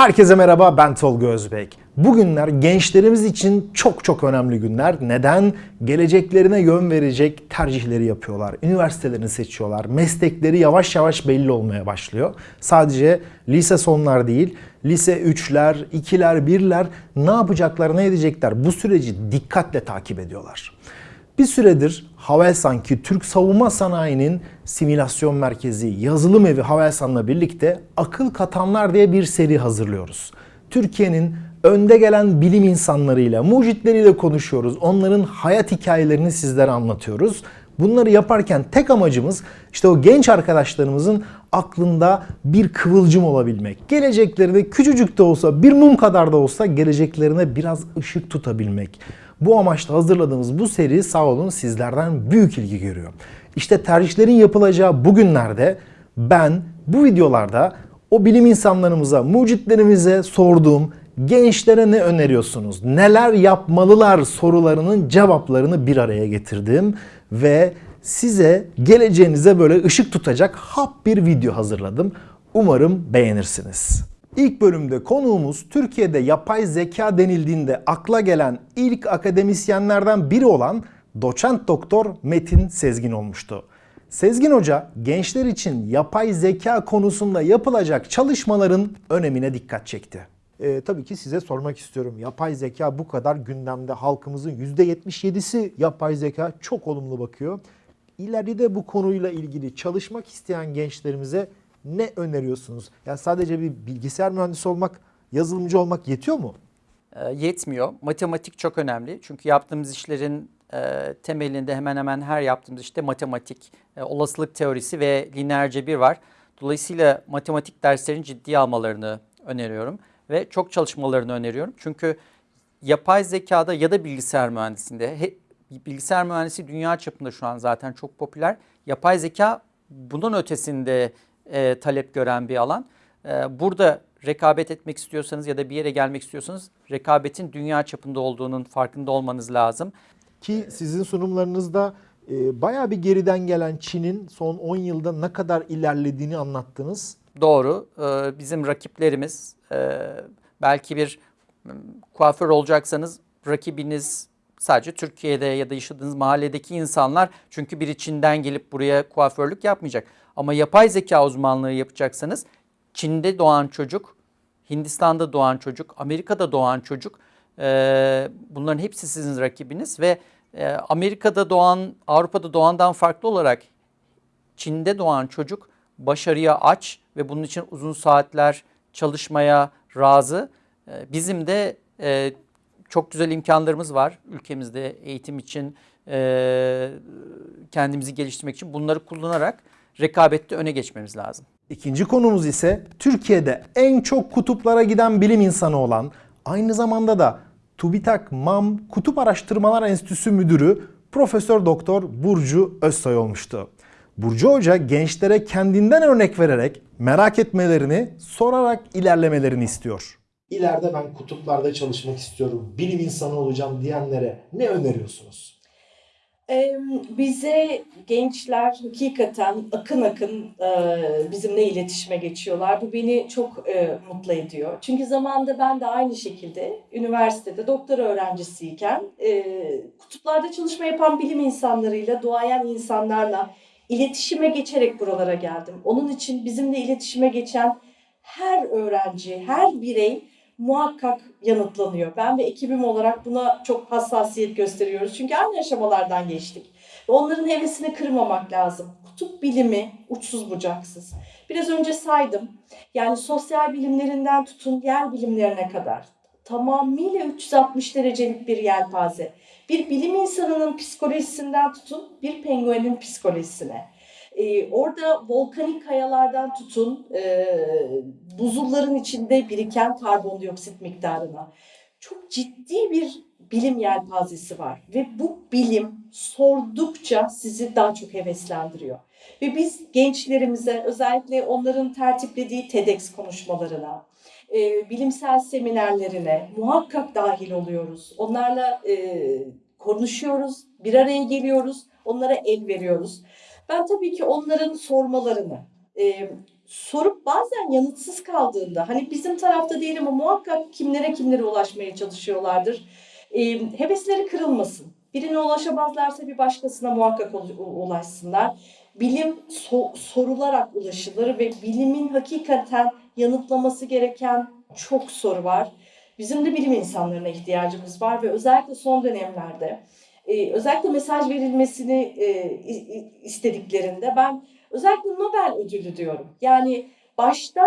Herkese merhaba ben Tolga Özbek. Bugünler gençlerimiz için çok çok önemli günler. Neden? Geleceklerine yön verecek tercihleri yapıyorlar. Üniversitelerini seçiyorlar. Meslekleri yavaş yavaş belli olmaya başlıyor. Sadece lise sonlar değil, lise 3'ler, 2'ler, 1'ler ne yapacaklar, ne edecekler bu süreci dikkatle takip ediyorlar. Bir süredir Havelsanki Türk Savunma Sanayi'nin simülasyon merkezi yazılım evi Havelsan'la birlikte Akıl Katanlar diye bir seri hazırlıyoruz. Türkiye'nin önde gelen bilim insanlarıyla, mucitleriyle konuşuyoruz. Onların hayat hikayelerini sizlere anlatıyoruz. Bunları yaparken tek amacımız işte o genç arkadaşlarımızın aklında bir kıvılcım olabilmek. Geleceklerine küçücük de olsa, bir mum kadar da olsa geleceklerine biraz ışık tutabilmek. Bu amaçla hazırladığımız bu seri sağ olun sizlerden büyük ilgi görüyor. İşte tercihlerin yapılacağı bugünlerde ben bu videolarda o bilim insanlarımıza, mucitlerimize sorduğum gençlere ne öneriyorsunuz? Neler yapmalılar sorularının cevaplarını bir araya getirdim ve size geleceğinize böyle ışık tutacak hap bir video hazırladım. Umarım beğenirsiniz. İlk bölümde konuğumuz Türkiye'de yapay zeka denildiğinde akla gelen ilk akademisyenlerden biri olan doçent doktor Metin Sezgin olmuştu. Sezgin Hoca gençler için yapay zeka konusunda yapılacak çalışmaların önemine dikkat çekti. Ee, tabii ki size sormak istiyorum. Yapay zeka bu kadar gündemde halkımızın %77'si yapay zeka çok olumlu bakıyor. İleride bu konuyla ilgili çalışmak isteyen gençlerimize ne öneriyorsunuz? Yani sadece bir bilgisayar mühendisi olmak, yazılımcı olmak yetiyor mu? E, yetmiyor. Matematik çok önemli. Çünkü yaptığımız işlerin e, temelinde hemen hemen her yaptığımız işte matematik, e, olasılık teorisi ve lineer cebir var. Dolayısıyla matematik derslerini ciddiye almalarını öneriyorum ve çok çalışmalarını öneriyorum. Çünkü yapay zekada ya da bilgisayar mühendisliğinde, he, bilgisayar mühendisi dünya çapında şu an zaten çok popüler. Yapay zeka bunun ötesinde e, talep gören bir alan. E, burada rekabet etmek istiyorsanız ya da bir yere gelmek istiyorsanız rekabetin dünya çapında olduğunun farkında olmanız lazım. Ki sizin sunumlarınızda e, bayağı bir geriden gelen Çin'in son 10 yılda ne kadar ilerlediğini anlattınız. Doğru. E, bizim rakiplerimiz e, belki bir kuaför olacaksanız rakibiniz sadece Türkiye'de ya da yaşadığınız mahalledeki insanlar çünkü biri Çin'den gelip buraya kuaförlük yapmayacak. Ama yapay zeka uzmanlığı yapacaksanız Çin'de doğan çocuk, Hindistan'da doğan çocuk, Amerika'da doğan çocuk bunların hepsi sizin rakibiniz ve Amerika'da doğan, Avrupa'da doğandan farklı olarak Çin'de doğan çocuk başarıya aç ve bunun için uzun saatler çalışmaya razı. Bizim de çok güzel imkanlarımız var ülkemizde eğitim için, kendimizi geliştirmek için bunları kullanarak rekabette öne geçmemiz lazım. İkinci konumuz ise Türkiye'de en çok kutuplara giden bilim insanı olan, aynı zamanda da TÜBİTAK MAM Kutup Araştırmalar Enstitüsü Müdürü Profesör Doktor Burcu Özsoy olmuştu. Burcu Hoca gençlere kendinden örnek vererek merak etmelerini, sorarak ilerlemelerini istiyor. İleride ben kutuplarda çalışmak istiyorum, bilim insanı olacağım diyenlere ne öneriyorsunuz? Bize gençler hakikaten akın akın bizimle iletişime geçiyorlar. Bu beni çok mutlu ediyor. Çünkü zamanında ben de aynı şekilde üniversitede doktora öğrencisiyken kutuplarda çalışma yapan bilim insanlarıyla, duayen insanlarla iletişime geçerek buralara geldim. Onun için bizimle iletişime geçen her öğrenci, her birey muhakkak yanıtlanıyor. Ben ve ekibim olarak buna çok hassasiyet gösteriyoruz. Çünkü aynı aşamalardan geçtik. Onların hevesini kırmamak lazım. Kutup bilimi uçsuz bucaksız. Biraz önce saydım. Yani sosyal bilimlerinden tutun yer bilimlerine kadar. Tamamıyla 360 derecelik bir yelpaze. Bir bilim insanının psikolojisinden tutun bir penguenin psikolojisine. Ee, orada volkanik kayalardan tutun e, buzulların içinde biriken karbondioksit miktarına. Çok ciddi bir bilim yelpazesi var ve bu bilim sordukça sizi daha çok heveslendiriyor. Ve biz gençlerimize özellikle onların tertiplediği TEDx konuşmalarına, e, bilimsel seminerlerine muhakkak dahil oluyoruz. Onlarla e, konuşuyoruz, bir araya geliyoruz, onlara el veriyoruz. Ben tabii ki onların sormalarını, e, sorup bazen yanıtsız kaldığında hani bizim tarafta değil ama muhakkak kimlere kimlere ulaşmaya çalışıyorlardır. E, hevesleri kırılmasın. Birine ulaşamazlarsa bir başkasına muhakkak ul- ulaşsınlar. Bilim so- sorularak ulaşılır ve bilimin hakikaten yanıtlaması gereken çok soru var. Bizim de bilim insanlarına ihtiyacımız var ve özellikle son dönemlerde e, özellikle mesaj verilmesini e, istediklerinde ben özellikle Nobel ödülü diyorum. Yani başta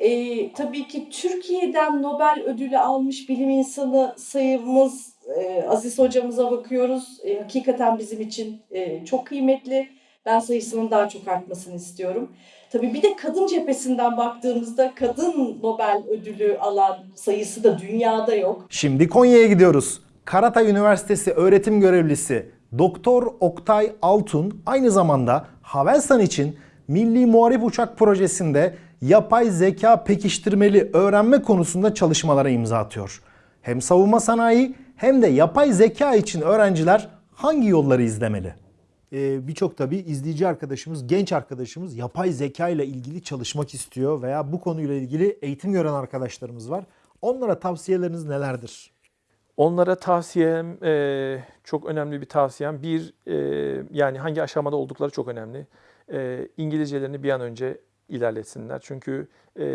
e, tabii ki Türkiye'den Nobel ödülü almış bilim insanı sayımız e, Aziz hocamıza bakıyoruz. E, hakikaten bizim için e, çok kıymetli. Ben sayısının daha çok artmasını istiyorum. Tabii bir de kadın cephesinden baktığımızda kadın Nobel ödülü alan sayısı da dünyada yok. Şimdi Konya'ya gidiyoruz. Karatay Üniversitesi öğretim görevlisi Doktor Oktay Altun aynı zamanda Havelsan için Milli Muharip Uçak Projesi'nde yapay zeka pekiştirmeli öğrenme konusunda çalışmalara imza atıyor. Hem savunma sanayi hem de yapay zeka için öğrenciler hangi yolları izlemeli? Ee, birçok tabii izleyici arkadaşımız, genç arkadaşımız yapay zeka ile ilgili çalışmak istiyor veya bu konuyla ilgili eğitim gören arkadaşlarımız var. Onlara tavsiyeleriniz nelerdir? Onlara tavsiyem e, çok önemli bir tavsiyem. Bir e, yani hangi aşamada oldukları çok önemli. E, İngilizcelerini bir an önce ilerletsinler. Çünkü e,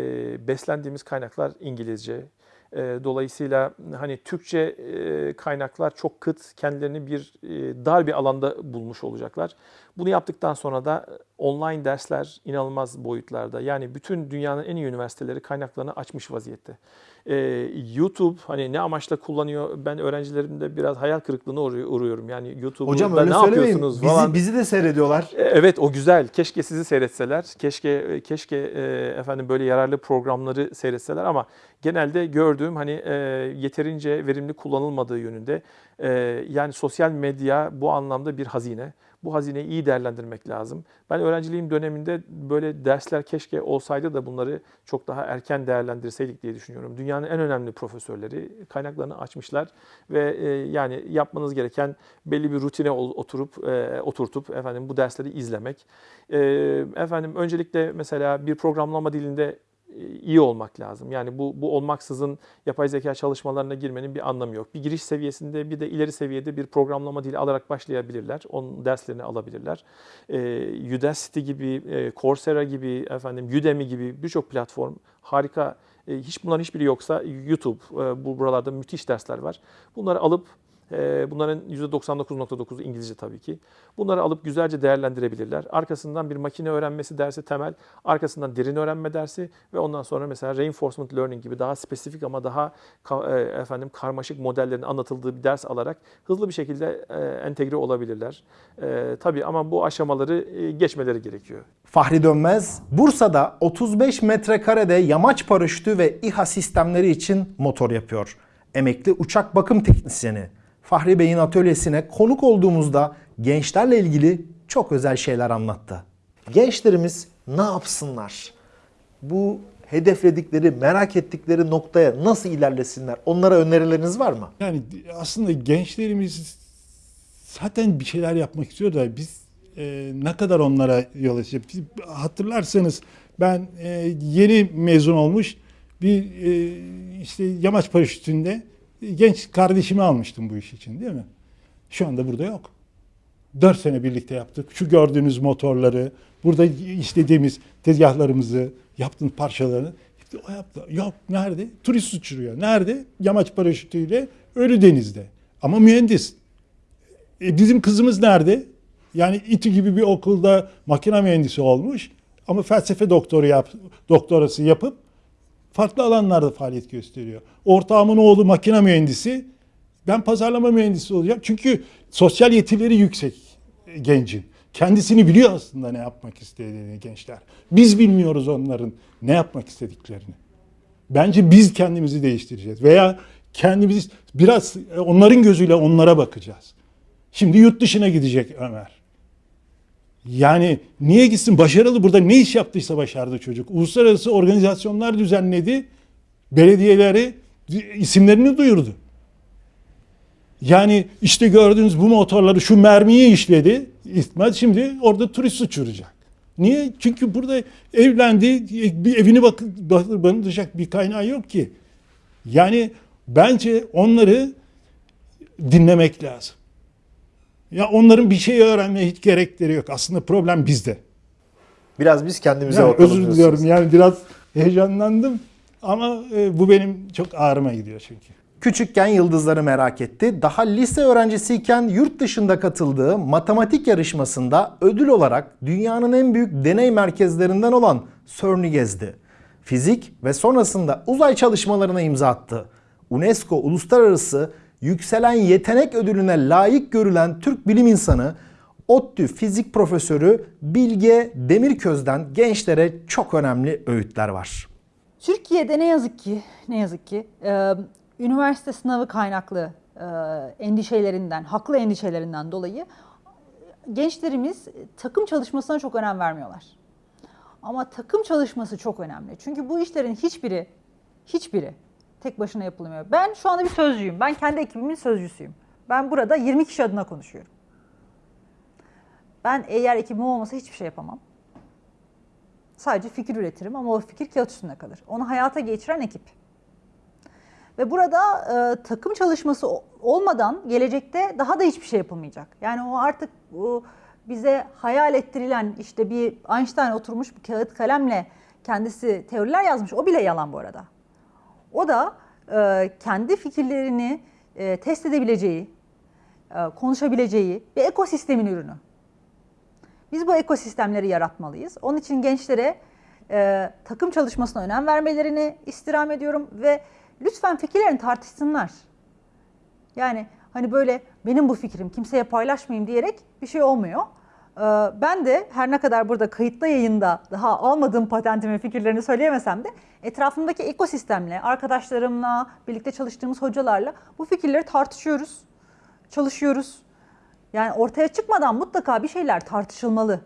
beslendiğimiz kaynaklar İngilizce. E, dolayısıyla hani Türkçe e, kaynaklar çok kıt, kendilerini bir e, dar bir alanda bulmuş olacaklar. Bunu yaptıktan sonra da online dersler inanılmaz boyutlarda. Yani bütün dünyanın en iyi üniversiteleri kaynaklarını açmış vaziyette. Ee, YouTube hani ne amaçla kullanıyor ben öğrencilerimde biraz hayal kırıklığına uğru- uğruyorum. Yani YouTube'da ne yapıyorsunuz Bizi, falan. bizi de seyrediyorlar. E, Evet o güzel. Keşke sizi seyretseler. Keşke keşke e, efendim böyle yararlı programları seyretseler ama genelde gördüğüm hani e, yeterince verimli kullanılmadığı yönünde. E, yani sosyal medya bu anlamda bir hazine. Bu hazineyi iyi değerlendirmek lazım. Ben öğrenciliğim döneminde böyle dersler keşke olsaydı da bunları çok daha erken değerlendirseydik diye düşünüyorum. Dünyanın en önemli profesörleri kaynaklarını açmışlar ve e, yani yapmanız gereken belli bir rutine oturup e, oturtup efendim bu dersleri izlemek. E, efendim öncelikle mesela bir programlama dilinde iyi olmak lazım. Yani bu bu olmaksızın yapay zeka çalışmalarına girmenin bir anlamı yok. Bir giriş seviyesinde bir de ileri seviyede bir programlama dili alarak başlayabilirler. Onun derslerini alabilirler. E, Udacity gibi, e, Coursera gibi, efendim Udemy gibi birçok platform harika. E, hiç bunların hiçbiri yoksa YouTube, e, bu buralarda müthiş dersler var. Bunları alıp e, Bunların %99.9'u İngilizce tabii ki. Bunları alıp güzelce değerlendirebilirler. Arkasından bir makine öğrenmesi dersi temel, arkasından derin öğrenme dersi ve ondan sonra mesela reinforcement learning gibi daha spesifik ama daha e, efendim karmaşık modellerin anlatıldığı bir ders alarak hızlı bir şekilde e, entegre olabilirler. E, tabii ama bu aşamaları geçmeleri gerekiyor. Fahri Dönmez, Bursa'da 35 metrekarede yamaç paraşütü ve İHA sistemleri için motor yapıyor. Emekli uçak bakım teknisyeni. Fahri Bey'in atölyesine konuk olduğumuzda gençlerle ilgili çok özel şeyler anlattı. Gençlerimiz ne yapsınlar? Bu hedefledikleri, merak ettikleri noktaya nasıl ilerlesinler? Onlara önerileriniz var mı? Yani aslında gençlerimiz zaten bir şeyler yapmak istiyor da biz e, ne kadar onlara yol açacağız? Hatırlarsanız ben e, yeni mezun olmuş bir e, işte yamaç paraşütünde genç kardeşimi almıştım bu iş için değil mi? Şu anda burada yok. Dört sene birlikte yaptık. Şu gördüğünüz motorları, burada işlediğimiz tezgahlarımızı, yaptığımız parçalarını o yaptı. Yok nerede? Turist uçuruyor. Nerede? Yamaç paraşütüyle Ölüdeniz'de. Ama mühendis. E, bizim kızımız nerede? Yani İTÜ gibi bir okulda makine mühendisi olmuş ama felsefe doktoru yap, doktorası yapıp farklı alanlarda faaliyet gösteriyor. Ortağımın oğlu makine mühendisi. Ben pazarlama mühendisi olacağım. Çünkü sosyal yetileri yüksek e, gencin. Kendisini biliyor aslında ne yapmak istediğini gençler. Biz bilmiyoruz onların ne yapmak istediklerini. Bence biz kendimizi değiştireceğiz veya kendimizi biraz onların gözüyle onlara bakacağız. Şimdi yurt dışına gidecek Ömer. Yani niye gitsin? Başarılı burada ne iş yaptıysa başardı çocuk. Uluslararası organizasyonlar düzenledi. Belediyeleri isimlerini duyurdu. Yani işte gördüğünüz bu motorları şu mermiyi işledi. İsmet şimdi orada turist uçuracak. Niye? Çünkü burada evlendi, bir evini bak barındıracak bir kaynağı yok ki. Yani bence onları dinlemek lazım. Ya onların bir şey öğrenmeye hiç gerekleri yok. Aslında problem bizde. Biraz biz kendimize Yani bakalım özür diliyorum yani biraz heyecanlandım ama e, bu benim çok ağrıma gidiyor çünkü. Küçükken yıldızları merak etti. Daha lise öğrencisiyken yurt dışında katıldığı matematik yarışmasında ödül olarak dünyanın en büyük deney merkezlerinden olan CERN'i gezdi. Fizik ve sonrasında uzay çalışmalarına imza attı. UNESCO Uluslararası Yükselen Yetenek Ödülüne layık görülen Türk bilim insanı ODTÜ fizik profesörü Bilge Demirköz'den gençlere çok önemli öğütler var. Türkiye'de ne yazık ki, ne yazık ki e, üniversite sınavı kaynaklı e, endişelerinden, haklı endişelerinden dolayı gençlerimiz takım çalışmasına çok önem vermiyorlar. Ama takım çalışması çok önemli. Çünkü bu işlerin hiçbiri, hiçbiri tek başına yapılmıyor. Ben şu anda bir sözcüyüm. Ben kendi ekibimin sözcüsüyüm. Ben burada 20 kişi adına konuşuyorum. Ben eğer ekibim olmasa hiçbir şey yapamam. Sadece fikir üretirim ama o fikir kağıt üstünde kalır. Onu hayata geçiren ekip. Ve burada e, takım çalışması olmadan gelecekte daha da hiçbir şey yapılmayacak. Yani o artık o bize hayal ettirilen işte bir Einstein oturmuş bir kağıt kalemle kendisi teoriler yazmış. O bile yalan bu arada. O da e, kendi fikirlerini e, test edebileceği, e, konuşabileceği bir ekosistemin ürünü. Biz bu ekosistemleri yaratmalıyız. Onun için gençlere e, takım çalışmasına önem vermelerini istirham ediyorum ve lütfen fikirlerini tartışsınlar. Yani hani böyle benim bu fikrim kimseye paylaşmayayım diyerek bir şey olmuyor. Ee, Ben de her ne kadar burada kayıtlı yayında daha almadığım patentimi fikirlerini söyleyemesem de etrafımdaki ekosistemle, arkadaşlarımla, birlikte çalıştığımız hocalarla bu fikirleri tartışıyoruz, çalışıyoruz. Yani ortaya çıkmadan mutlaka bir şeyler tartışılmalı,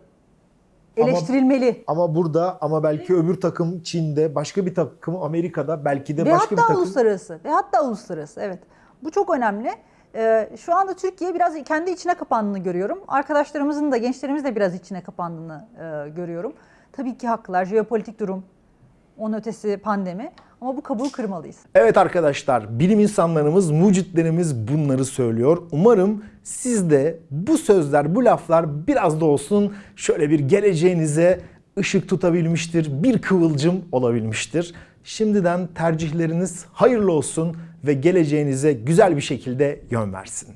Ama- eleştirilmeli. Ama burada ama belki öbür takım Çin'de, başka bir takım Amerika'da, belki de Ve başka bir hatta takım uluslararası. Ve hatta uluslararası evet. Bu çok önemli. Ee, şu anda Türkiye biraz kendi içine kapandığını görüyorum. Arkadaşlarımızın da gençlerimiz de biraz içine kapandığını e, görüyorum. Tabii ki haklılar. Jeopolitik durum, onun ötesi pandemi. Ama bu kabuğu kırmalıyız. Evet arkadaşlar, bilim insanlarımız, mucitlerimiz bunları söylüyor. Umarım siz de bu sözler, bu laflar biraz da olsun şöyle bir geleceğinize ışık tutabilmiştir, bir kıvılcım olabilmiştir. Şimdiden tercihleriniz hayırlı olsun ve geleceğinize güzel bir şekilde yön versin.